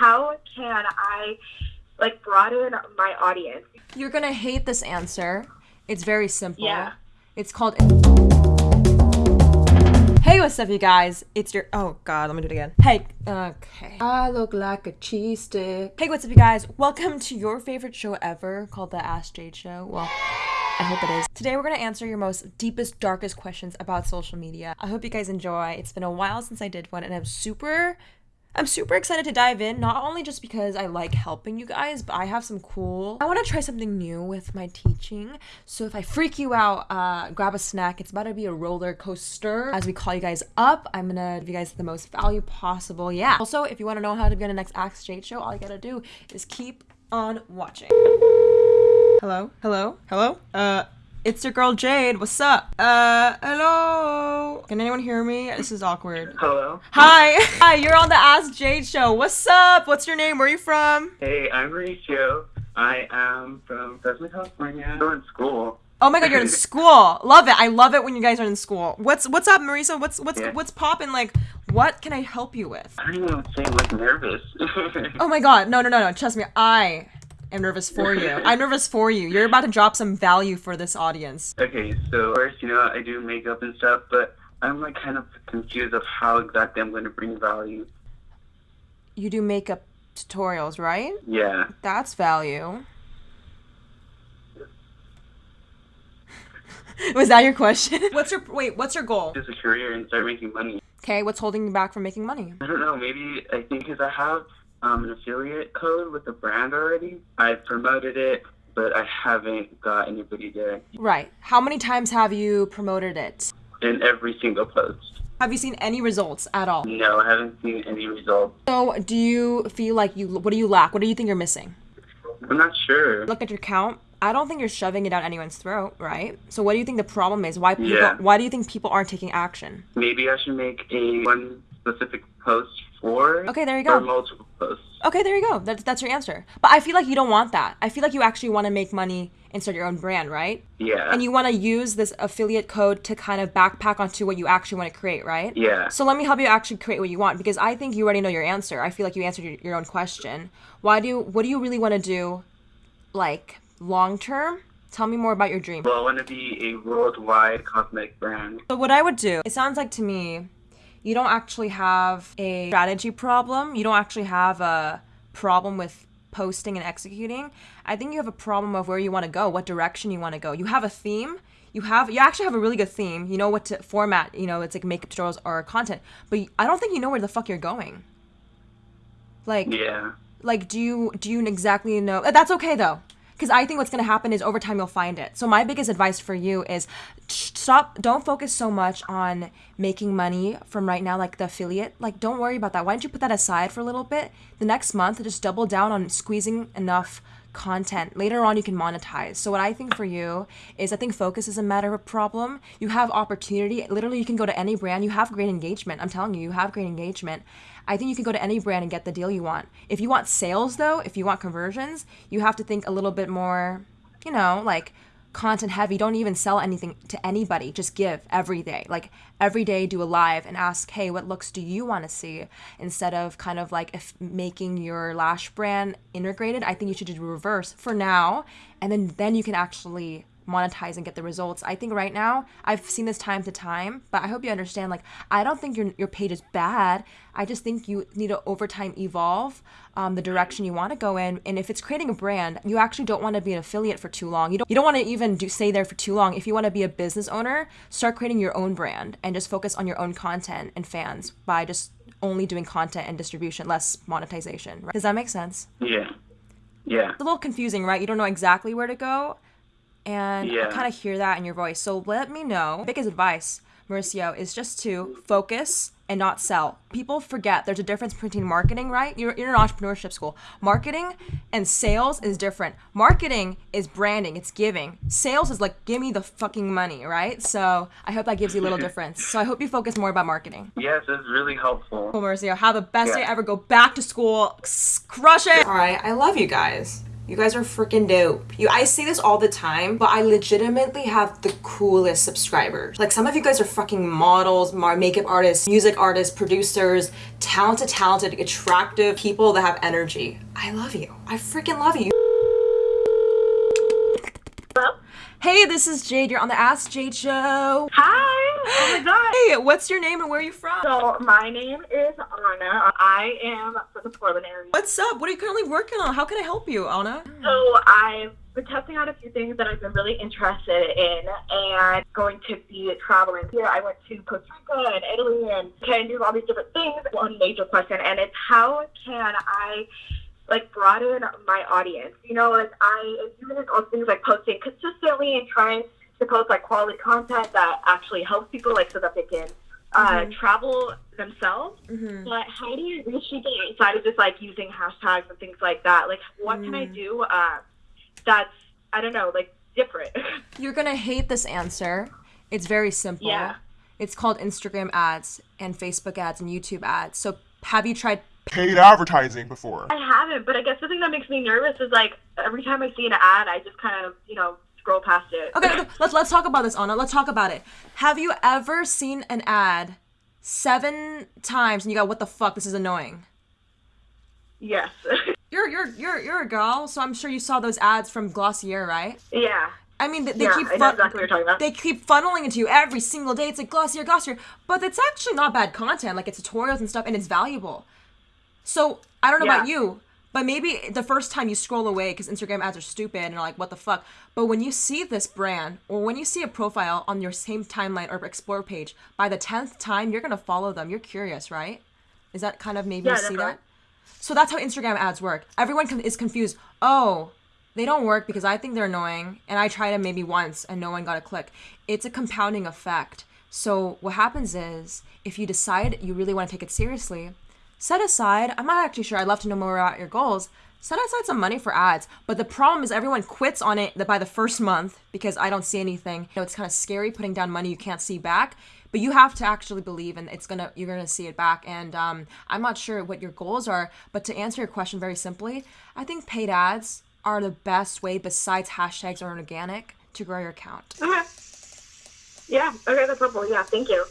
how can I like broaden my audience? You're gonna hate this answer. It's very simple. Yeah. It's called. Hey, what's up, you guys? It's your. Oh, God, let me do it again. Hey, okay. I look like a cheese stick. Hey, what's up, you guys? Welcome to your favorite show ever called The Ask Jade Show. Well, I hope it is. Today, we're gonna answer your most deepest, darkest questions about social media. I hope you guys enjoy. It's been a while since I did one, and I'm super I'm super excited to dive in, not only just because I like helping you guys, but I have some cool. I want to try something new with my teaching. So if I freak you out, uh, grab a snack. It's about to be a roller coaster. As we call you guys up, I'm gonna give you guys the most value possible. Yeah. Also, if you want to know how to be on the next Ask Jade show, all you gotta do is keep on watching. Hello? Hello? Hello? Uh. It's your girl Jade. What's up? Uh, hello. Can anyone hear me? This is awkward. Hello. Hi. Hi, you're on the Ask Jade show. What's up? What's your name? Where are you from? Hey, I'm Mauricio. I am from Fresno, California. I'm in school. Oh my god, you're in school. Love it. I love it when you guys are in school. What's what's up, Marisa? What's what's Yeah. what's popping? Like, what can I help you with? I don't know, I'm like nervous. Oh my god, no, no, no, no. Trust me, I am nervous for you. I'm nervous for you. You're about to drop some value for this audience. okay, so first, you know, I do makeup and stuff, but I'm like kind of confused of how exactly I'm going to bring value. You do makeup tutorials, right? Yeah. That's value. Was that your question? What's your wait? What's your goal? Just a career and start making money. Okay, what's holding you back from making money? I don't know, maybe I think because I have um, an affiliate code with the brand already. I've promoted it, but I haven't got anybody there Right. How many times have you promoted it? in every single post. Have you seen any results at all? No, I haven't seen any results. So, do you feel like you what do you lack? What do you think you're missing? I'm not sure. Look at your count. I don't think you're shoving it down anyone's throat, right? So, what do you think the problem is? Why people Yeah. why do you think people aren't taking action? Maybe I should make a one specific post Okay, there you go. multiple posts. Okay, there you go. That's that's your answer. But I feel like you don't want that. I feel like you actually want to make money and start your own brand, right? Yeah. And you want to use this affiliate code to kind of backpack onto what you actually want to create, right? yeah. So let me help you actually create what you want because I think you already know your answer. I feel like you answered your, your own question. Why do you, what do you really want to do like long term? Tell me more about your dream. well, I want to be a worldwide cosmetic brand. So what I would do, it sounds like to me, you don't actually have a strategy problem. You don't actually have a problem with posting and executing. I think you have a problem of where you want to go, what direction you want to go. You have a theme. You have you actually have a really good theme. You know what to format, you know, it's like makeup tutorials or content. But I don't think you know where the fuck you're going. Like Yeah. like do you do you exactly know uh, that's okay though because i think what's going to happen is over time you'll find it. So my biggest advice for you is stop don't focus so much on making money from right now like the affiliate. Like don't worry about that. Why don't you put that aside for a little bit? The next month just double down on squeezing enough content later on you can monetize. So what i think for you is i think focus is a matter of problem. You have opportunity. Literally you can go to any brand. You have great engagement. I'm telling you you have great engagement. I think you can go to any brand and get the deal you want. If you want sales, though, if you want conversions, you have to think a little bit more, you know, like content heavy. Don't even sell anything to anybody. Just give every day. Like every day, do a live and ask, hey, what looks do you want to see? Instead of kind of like if making your lash brand integrated, I think you should do reverse for now. And then, then you can actually monetize and get the results. I think right now I've seen this time to time, but I hope you understand. Like I don't think your your page is bad. I just think you need to over time evolve um, the direction you want to go in. And if it's creating a brand, you actually don't want to be an affiliate for too long. You don't you don't want to even do stay there for too long. If you want to be a business owner, start creating your own brand and just focus on your own content and fans by just only doing content and distribution, less monetization. Right? Does that make sense? Yeah. Yeah. It's a little confusing, right? You don't know exactly where to go. And I kind of hear that in your voice. So let me know. Biggest advice, Mauricio, is just to focus and not sell. People forget there's a difference between marketing, right? You're, you're in an entrepreneurship school. Marketing and sales is different. Marketing is branding, it's giving. Sales is like, give me the fucking money, right? So I hope that gives you a little difference. So I hope you focus more about marketing. Yes, it's really helpful. Cool, Mauricio. Have the best day ever. Go back to school. Crush it. All right. I love you guys. You guys are freaking dope. You I say this all the time, but I legitimately have the coolest subscribers. Like some of you guys are fucking models, makeup artists, music artists, producers, talented, talented, attractive people that have energy. I love you. I freaking love you. Hello? Hey, this is Jade. You're on the Ask Jade show. Hi. Oh my god. Hey, what's your name and where are you from? So my name is Anna. I am from the Portland area. What's up? What are you currently working on? How can I help you, Anna? So I've been testing out a few things that I've been really interested in and going to be traveling. Here I went to Costa Rica and Italy and can do all these different things. One major question and it's how can I like broaden my audience? You know, like I am doing all things like posting consistently and trying to post like quality content that actually helps people like so that they can uh, travel themselves. Mm-hmm. But how do you reach people outside of just like using hashtags and things like that? Like, what can I do uh, that's I don't know, like different? You're gonna hate this answer. It's very simple. Yeah. It's called Instagram ads and Facebook ads and YouTube ads. So have you tried paid advertising before. I haven't, but I guess the thing that makes me nervous is like every time I see an ad, I just kind of you know scroll past it. Okay, okay, let's let's talk about this, Anna. Let's talk about it. Have you ever seen an ad seven times and you go, "What the fuck? This is annoying." yes. You're you're you're you're a girl, so I'm sure you saw those ads from Glossier, right? yeah. I mean, they, they Yeah, keep fun- exactly what you're talking about. they keep funneling into you every single day. It's like Glossier, Glossier, but it's actually not bad content. Like it's tutorials and stuff, and it's valuable. So I don't know about you, but maybe the first time you scroll away because Instagram ads are stupid and like, what the fuck? But when you see this brand or when you see a profile on your same timeline or explore page, by the tenth time you're gonna follow them. You're curious, right? Is that kind of maybe Yeah, you see that? So that's how Instagram ads work. Everyone is confused. Oh, they don't work because I think they're annoying, and I tried them maybe once and no one got a click. It's a compounding effect. So what happens is, if you decide you really want to take it seriously, set aside. I'm not actually sure. I'd love to know more about your goals. Set aside some money for ads. But the problem is everyone quits on it by the first month because I don't see anything. You know, it's kind of scary putting down money you can't see back. But you have to actually believe, and it's gonna you're gonna see it back. And um, I'm not sure what your goals are, but to answer your question very simply, I think paid ads are the best way besides hashtags or organic to grow your account. Okay. Yeah. Okay, that's helpful. Yeah. Thank you.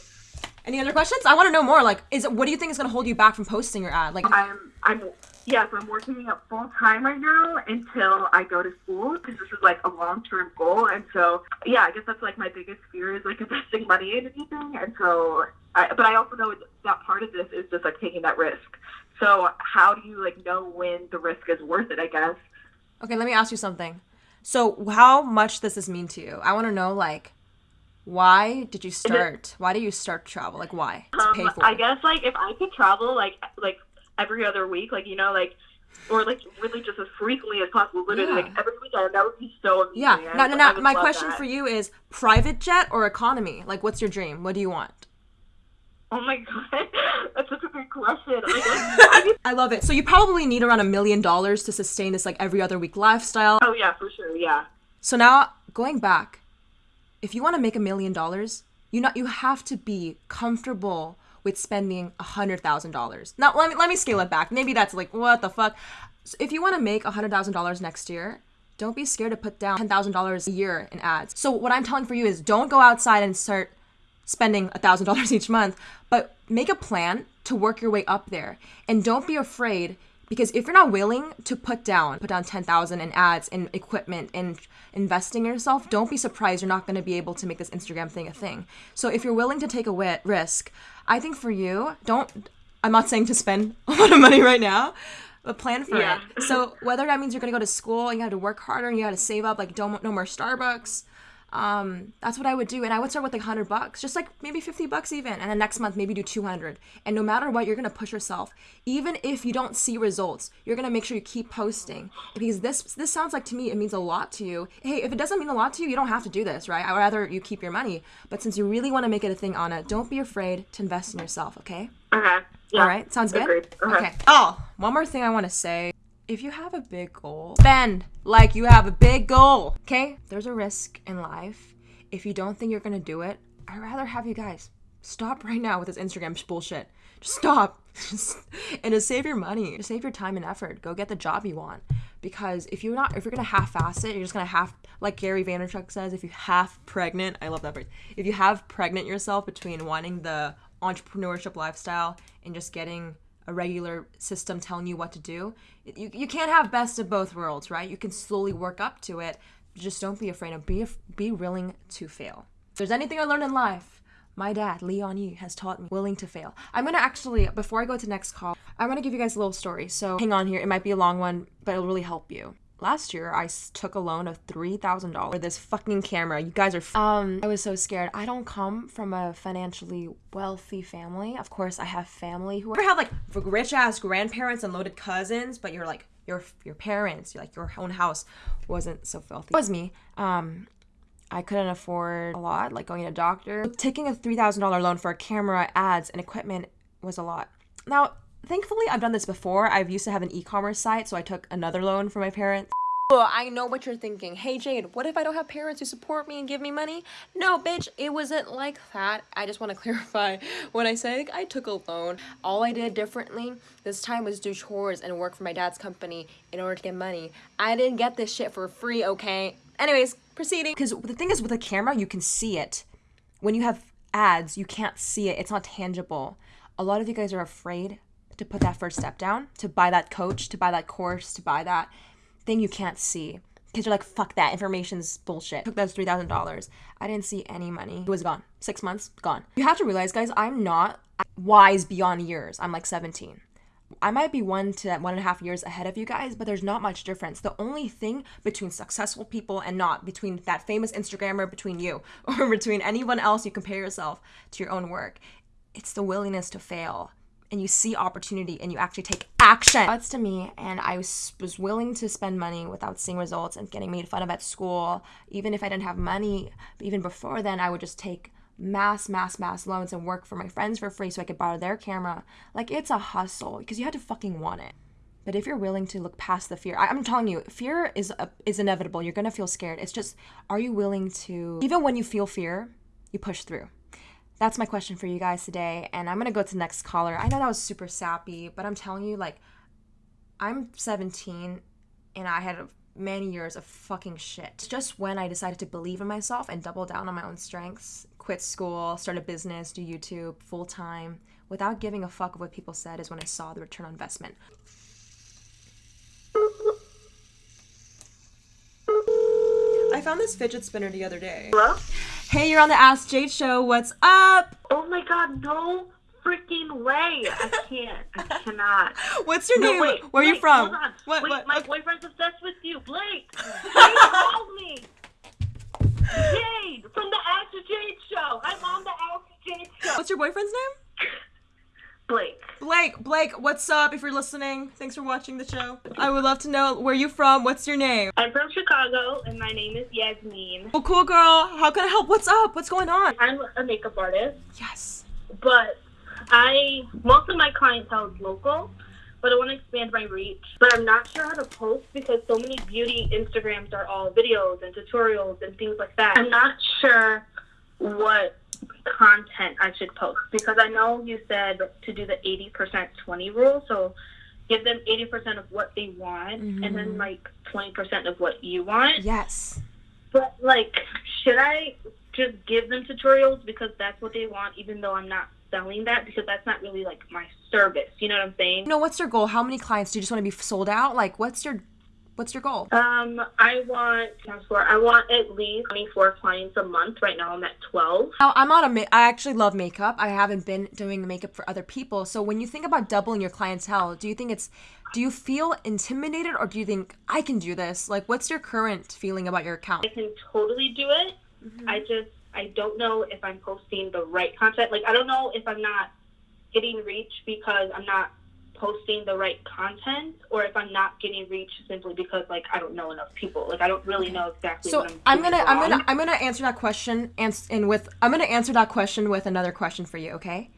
Any other questions? I want to know more. Like, is it what do you think is gonna hold you back from posting your ad? Like, I'm I'm yes, I'm working at full time right now until I go to school because this is like a long term goal, and so yeah, I guess that's like my biggest fear is like investing money in anything, and so I, but I also know that part of this is just like taking that risk. So how do you like know when the risk is worth it? I guess. Okay, let me ask you something. So, how much does this mean to you? I want to know, like, why did you start? Why did you start travel? Like, why? To pay Um, for I guess like if I could travel like like every other week, like you know, like or like really just as frequently as possible, literally Yeah. like every weekend, that would be so amazing. Yeah. No, no, no. My question that. for you is private jet or economy? Like, what's your dream? What do you want? Oh my god, that's such a good question. I love it. So, you probably need around a million dollars to sustain this, like, every other week lifestyle. oh yeah, for sure, yeah. So now going back, if you want to make a million dollars, you not you have to be comfortable with spending a hundred thousand dollars. Now let me let me scale it back. Maybe that's like what the fuck. So if you want to make a hundred thousand dollars next year, don't be scared to put down ten thousand dollars a year in ads. So what I'm telling for you is don't go outside and start spending a thousand dollars each month, but make a plan to work your way up there. And don't be afraid because if you're not willing to put down put down 10,000 in ads and equipment and investing in yourself, don't be surprised you're not going to be able to make this Instagram thing a thing. So if you're willing to take a risk, I think for you, don't I'm not saying to spend a lot of money right now, but plan for Yeah. it. So whether that means you're going to go to school and you have to work harder and you got to save up like don't no more Starbucks, um, that's what I would do. And I would start with like 100 bucks, just like maybe 50 bucks even. And then next month, maybe do 200. And no matter what, you're going to push yourself. Even if you don't see results, you're going to make sure you keep posting because this, this sounds like to me, it means a lot to you. Hey, if it doesn't mean a lot to you, you don't have to do this, right? I'd rather you keep your money. But since you really want to make it a thing, Anna, don't be afraid to invest in yourself, okay? Okay. Yeah. All right, sounds good. Okay. Okay. Oh, one more thing I want to say. If you have a big goal, spend like you have a big goal. Okay? There's a risk in life. If you don't think you're gonna do it, I'd rather have you guys stop right now with this Instagram bullshit. Just stop. and to save your money, to save your time and effort, go get the job you want. Because if you're not, if you're gonna half-ass it, you're just gonna half, like Gary Vaynerchuk says, if you half pregnant, I love that phrase. If you have pregnant yourself between wanting the entrepreneurship lifestyle and just getting a regular system telling you what to do, you, you can't have best of both worlds, right? You can slowly work up to it. Just don't be afraid of be be willing to fail. If there's anything I learned in life, my dad, Leon Yi, has taught me willing to fail. I'm gonna actually, before I go to next call, I'm gonna give you guys a little story. So hang on here. It might be a long one, but it'll really help you. Last year, I took a loan of three thousand dollars for this fucking camera. You guys are. Um, I was so scared. I don't come from a financially wealthy family. Of course, I have family who have like rich ass grandparents and loaded cousins, but you're like your your parents, like your own house, wasn't so filthy. It was me. Um, I couldn't afford a lot, like going to a doctor. Taking a $3,000 loan for a camera, ads, and equipment was a lot. Now, thankfully, I've done this before. I've used to have an e commerce site, so I took another loan from my parents. Oh, I know what you're thinking. Hey, Jade, what if I don't have parents who support me and give me money? No, bitch, it wasn't like that. I just want to clarify when I say I took a loan. All I did differently this time was do chores and work for my dad's company in order to get money. I didn't get this shit for free, okay? Anyways, proceeding. Because the thing is, with a camera, you can see it. When you have ads, you can't see it, it's not tangible. A lot of you guys are afraid to put that first step down, to buy that coach, to buy that course, to buy that thing you can't see. Because you're like, fuck that, information's bullshit. Took those $3,000. I didn't see any money. It was gone. Six months, gone. You have to realize, guys, I'm not wise beyond years. I'm like 17. I might be one to one and a half years ahead of you guys, but there's not much difference. The only thing between successful people and not, between that famous Instagrammer, between you, or between anyone else you compare yourself to your own work, it's the willingness to fail. And you see opportunity and you actually take action. That's to me, and I was, was willing to spend money without seeing results and getting made fun of at school. Even if I didn't have money, even before then, I would just take mass, mass, mass loans and work for my friends for free so I could borrow their camera. Like it's a hustle because you had to fucking want it. But if you're willing to look past the fear, I, I'm telling you, fear is is inevitable. You're gonna feel scared. It's just, are you willing to? Even when you feel fear, you push through. That's my question for you guys today, and I'm gonna go to the next caller. I know that was super sappy, but I'm telling you, like, I'm 17, and I had many years of fucking shit. Just when I decided to believe in myself and double down on my own strengths, quit school, start a business, do YouTube full time, without giving a fuck of what people said, is when I saw the return on investment. I found this fidget spinner the other day. Hello? Hey, you're on the Ask Jade show. What's up? Oh my god, no freaking way. I can't. I cannot. What's your No, name? wait. Where are you from? Hold on. What? wait, what? my okay. boyfriend's obsessed with you. Blake! Blake called me! Jade! From the Ask Jade show! I'm on the Ask Jade show! What's your boyfriend's name? Blake. Blake. Blake, what's up? If you're listening, thanks for watching the show. I would love to know where you're from. What's your name? I'm from Chicago, and my name is Yasmin. Oh, cool girl. How can I help? What's up? What's going on? I'm a makeup artist, Yes. but I most of my clientele is local, but I want to expand my reach. But I'm not sure how to post because so many beauty Instagrams are all videos and tutorials and things like that. I'm not sure what content I should post because I know you said to do the 80% 20 rule, so give them 80% of what they want and then mm-hmm. like 20% of what you want. Yes. But like, should I just give them tutorials because that's what they want, even though I'm not selling that because that's not really like my service. You know what I'm saying? No, what's your goal? How many clients do you just want to be sold out? Like, what's your, what's your goal? Um, I want. I want at least 24 clients a month. Right now, I'm at 12. Now, I'm on a ma- I actually love makeup. I haven't been doing makeup for other people. So when you think about doubling your clientele, do you think it's do you feel intimidated or do you think I can do this? Like what's your current feeling about your account? I can totally do it. I just I don't know if I'm posting the right content. Like I don't know if I'm not getting reach because I'm not posting the right content or if I'm not getting reach simply because like I don't know enough people. Like I don't really know exactly So what I'm I'm gonna I'm gonna I'm gonna answer that question and and with I'm gonna answer that question with another question for you, okay?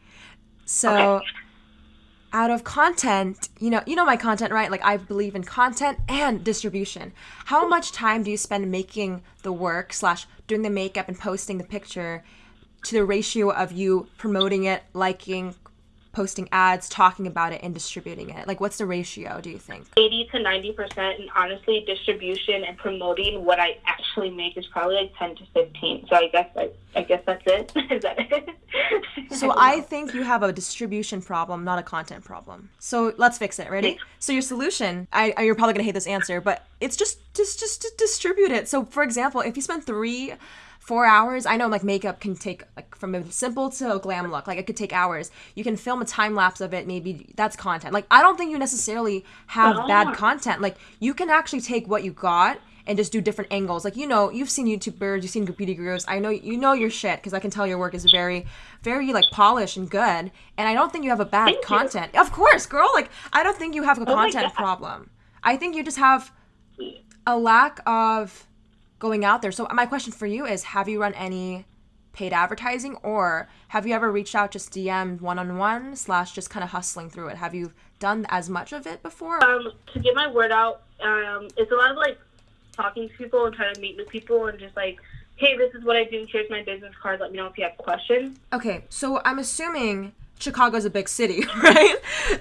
So Okay. out of content, you know, you know my content, right? Like I believe in content and distribution. How much time do you spend making the work slash doing the makeup and posting the picture to the ratio of you promoting it, liking, posting ads, talking about it, and distributing it? Like, what's the ratio, do you think? 80 to 90%. And honestly, distribution and promoting what I actually make is probably like 10 to 15. So I guess I, I guess that's it. is that it? So I think you have a distribution problem, not a content problem. So let's fix it. Ready? So your solution, I, I- you're probably gonna hate this answer, but it's just just just to distribute it. So for example, if you spend three, four hours, I know like makeup can take like from a simple to a glam look, like it could take hours. You can film a time lapse of it. Maybe that's content. Like I don't think you necessarily have oh. bad content. Like you can actually take what you got and just do different angles. Like you know, you've seen YouTubers, you've seen beauty gurus. I know you know your shit because I can tell your work is very, very like polished and good. And I don't think you have a bad Thank you. content. Of course, girl. Like I don't think you have a oh my content problem. I think you just have a lack of going out there. So my question for you is: Have you run any paid advertising, or have you ever reached out just DM one on one slash just kind of hustling through it? Have you done as much of it before? um, to get my word out, um, it's a lot of like talking to people and trying to meet new people and just like, hey, this is what I do. Here's my business card. Let me know if you have questions. Okay, so I'm assuming Chicago's a big city, right?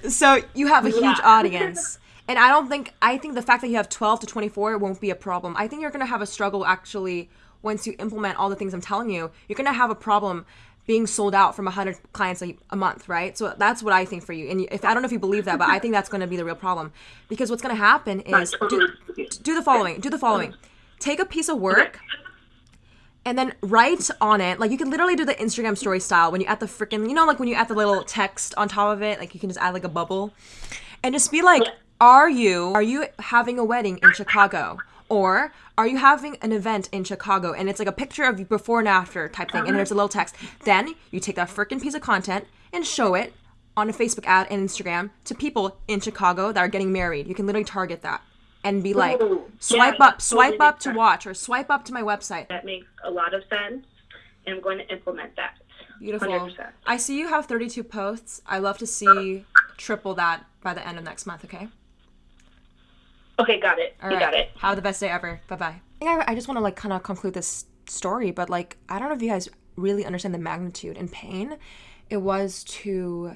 So you have a huge audience. And I don't think I think the fact that you have 12 to 24 won't be a problem. I think you're going to have a struggle actually once you implement all the things I'm telling you. You're going to have a problem being sold out from 100 clients a, a month, right? So that's what I think for you. And if I don't know if you believe that, but I think that's going to be the real problem because what's going to happen is do, do the following. Do the following. Take a piece of work and then write on it like you can literally do the instagram story style when you add the freaking you know like when you add the little text on top of it like you can just add like a bubble and just be like are you are you having a wedding in chicago or are you having an event in chicago and it's like a picture of you before and after type thing and uh-huh. there's a little text then you take that freaking piece of content and show it on a facebook ad and instagram to people in chicago that are getting married you can literally target that and be like Ooh, swipe yeah, up swipe totally up to sense. watch or swipe up to my website That makes a lot of sense, and I'm going to implement that. Beautiful. 100%. I see you have 32 posts. I love to see triple that by the end of next month, okay? Okay, got it. All you right. got it. Have the best day ever. Bye bye. I, I, I just want to like kind of conclude this story, but like I don't know if you guys really understand the magnitude and pain it was to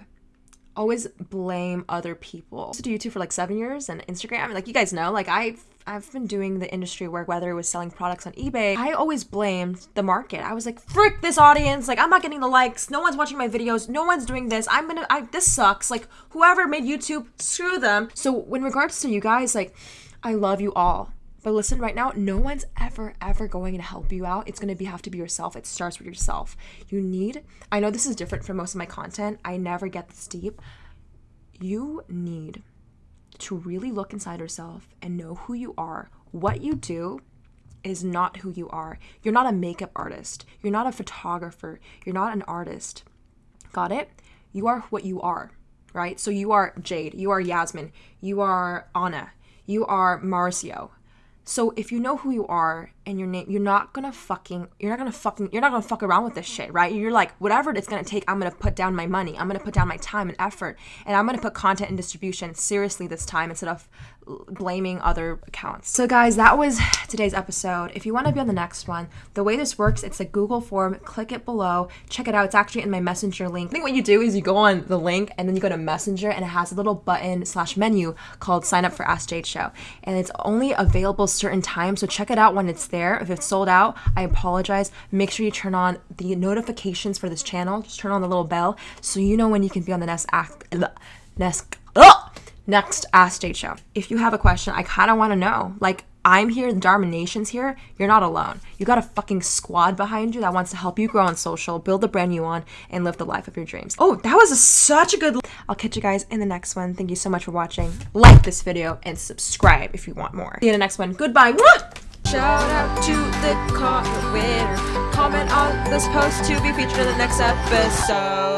always blame other people. I used to do YouTube for like seven years and Instagram. Like you guys know, like I've I've been doing the industry work, whether it was selling products on eBay. I always blamed the market. I was like, frick this audience. Like I'm not getting the likes. No one's watching my videos. No one's doing this. I'm gonna. I this sucks. Like whoever made YouTube, screw them. So in regards to you guys, like I love you all. But listen, right now, no one's ever, ever going to help you out. It's to be have to be yourself. It starts with yourself. You need. I know this is different from most of my content. I never get this deep. You need to really look inside yourself and know who you are. What you do is not who you are. You're not a makeup artist. You're not a photographer. You're not an artist. Got it? You are what you are, right? So you are Jade. You are Yasmin. You are Anna. You are Marcio. So if you know who you are and your name, you're not gonna fucking, you're not gonna fucking, you're not gonna fuck around with this shit, right? You're like, whatever it's gonna take, I'm gonna put down my money. I'm gonna put down my time and effort, and I'm gonna put content and distribution seriously this time instead of blaming other accounts. So guys, that was today's episode. If you want to be on the next one, the way this works, it's a Google form. Click it below. Check it out. It's actually in my Messenger link. I think what you do is you go on the link and then you go to Messenger and it has a little button slash menu called Sign Up for Ask Jade Show, and it's only available certain times. So check it out when it's there. If it's sold out, I apologize. Make sure you turn on the notifications for this channel. Just turn on the little bell so you know when you can be on the next act. Next. Ugh! next Ask Jade show. If you have a question, I kind of want to know. Like, I'm here, the Dharma Nation's here. You're not alone. You got a fucking squad behind you that wants to help you grow on social, build the brand you want, and live the life of your dreams. Oh, that was a, such a good. I'll catch you guys in the next one. Thank you so much for watching. Like this video and subscribe if you want more. See you in the next one. Goodbye. Shout out to the comment winner. Comment on this post to be featured in the next episode.